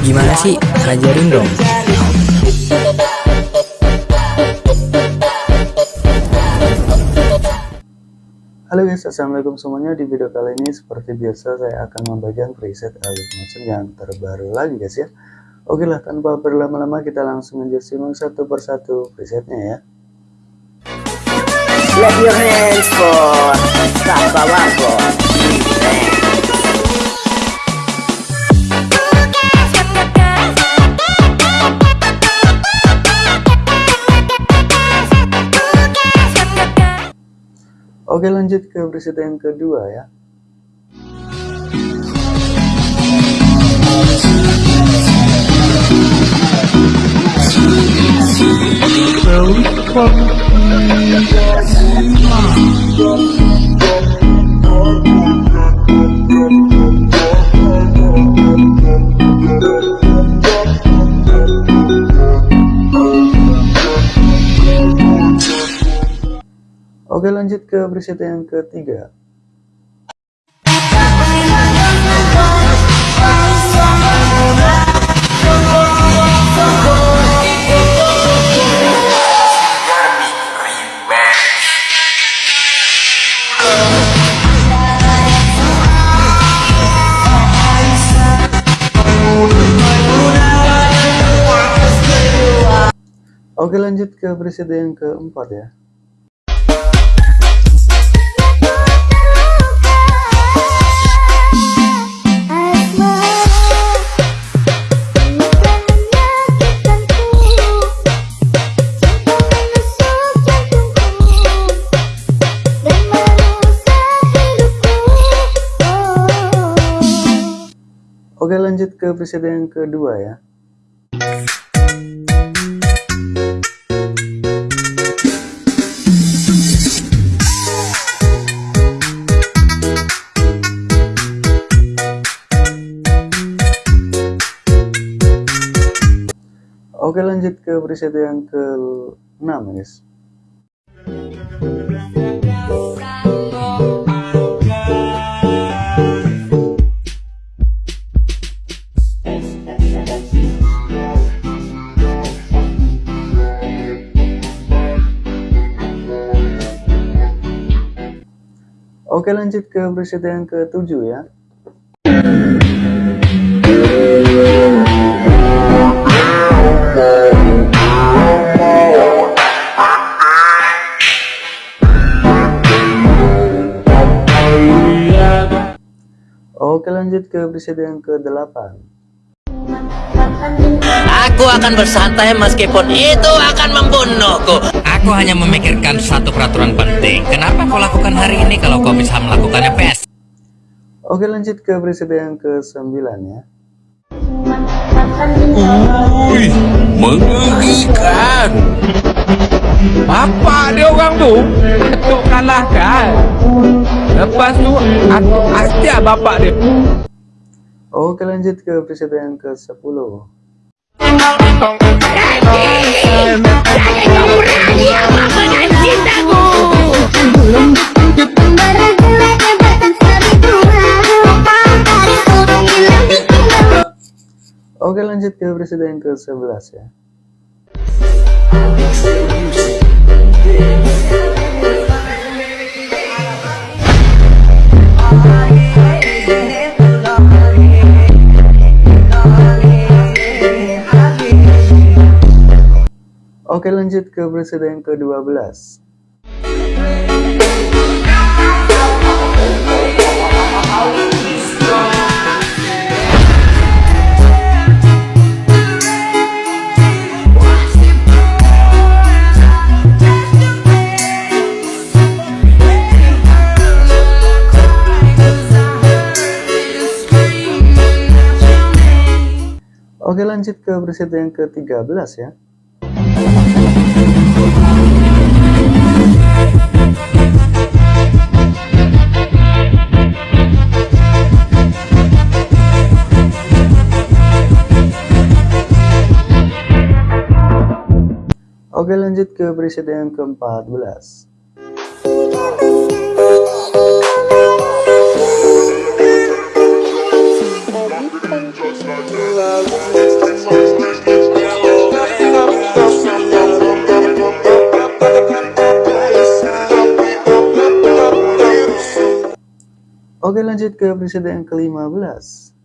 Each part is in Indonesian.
Gimana sih? Ajarin dong. Halo guys, assalamualaikum semuanya. Di video kali ini seperti biasa saya akan membagikan preset Elite Motion yang terbaru lagi guys ya. Oke lah, tanpa berlama-lama kita langsung aja simak satu persatu presetnya ya. Clap your hands for Kabawako. Oke lanjut ke preset yang kedua ya. Oke lanjut ke preset yang ketiga. Oke lanjut ke preset yang keempat ya. Oke lanjut ke preset yang kedua ya. Oke lanjut ke preset yang ke-6 guys. Oke lanjut ke preset yang ke-7 ya. Oke lanjut ke preset yang ke-8. Aku akan bersantai meskipun itu akan membunuhku. Aku hanya memikirkan satu peraturan penting. Kenapa kau lakukan hari ini kalau kau bisa melakukannya pes? Oke lanjut ke preset yang ke-9 ya. Wih, mengerikan. Apa dia orang tu? Atuk kalahkan. Lepas tu, atuk asyik bapak dia. Oke lanjut ke preset yang ke-10. Oke lanjut ke preset yang ke-11 ya. Oke lanjut ke preset yang ke-12. Oke lanjut ke preset yang ke-13 ya. Oke lanjut ke presiden yang ke-14 Oke lanjut ke presiden yang ke-15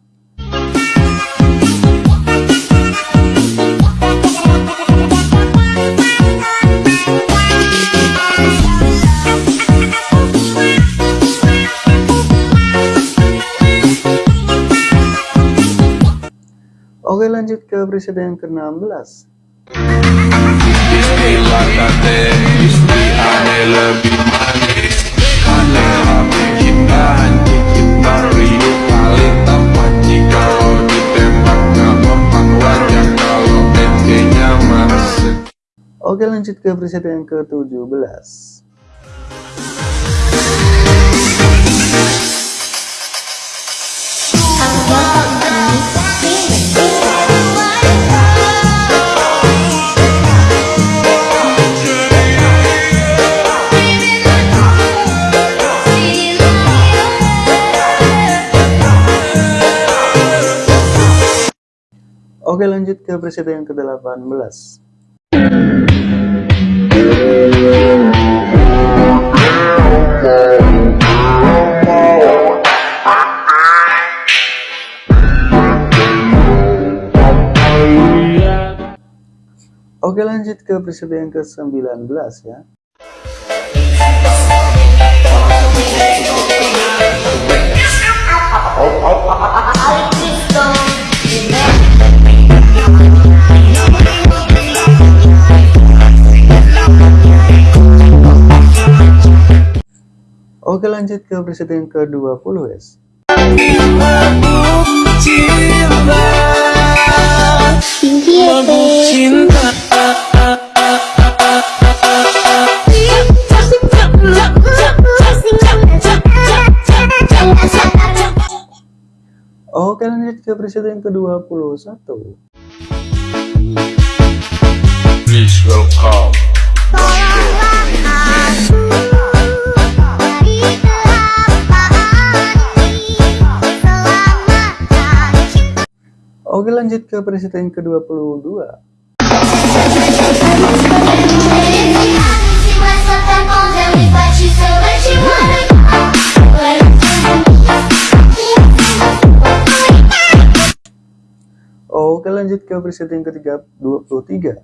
gak mempan wajah Kalau ente-nya masuk Oke lanjut ke preset yang ke-17 Oke lanjut ke preset yang ke-18 Oke lanjut ke preset yang ke-19 ya lanjut ke preset yang ke-20 guys. Oke lanjut ke preset yang ke-21 Please welcome lanjut ke preset yang ke-22 Oke lanjut ke preset yang ke-23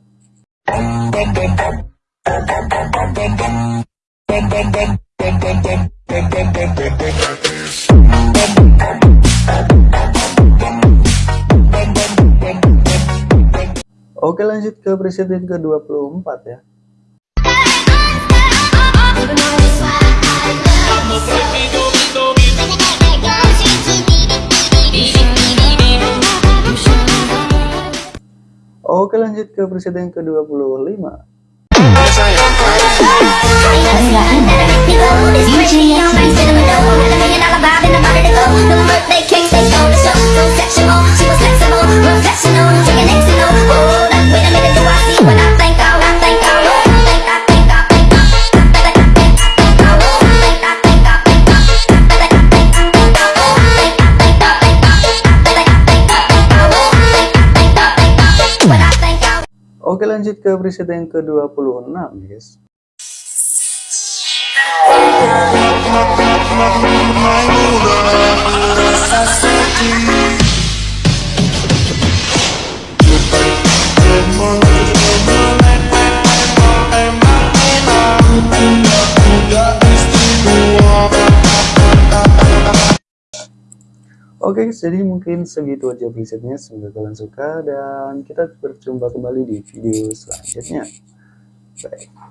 Oke lanjut ke preset yang ke-24 ya Oke lanjut ke preset yang ke-25 Oke lanjut ke preset yang ke-26 guys Oke jadi mungkin segitu aja presetnya semoga kalian suka dan kita berjumpa kembali di video selanjutnya Bye.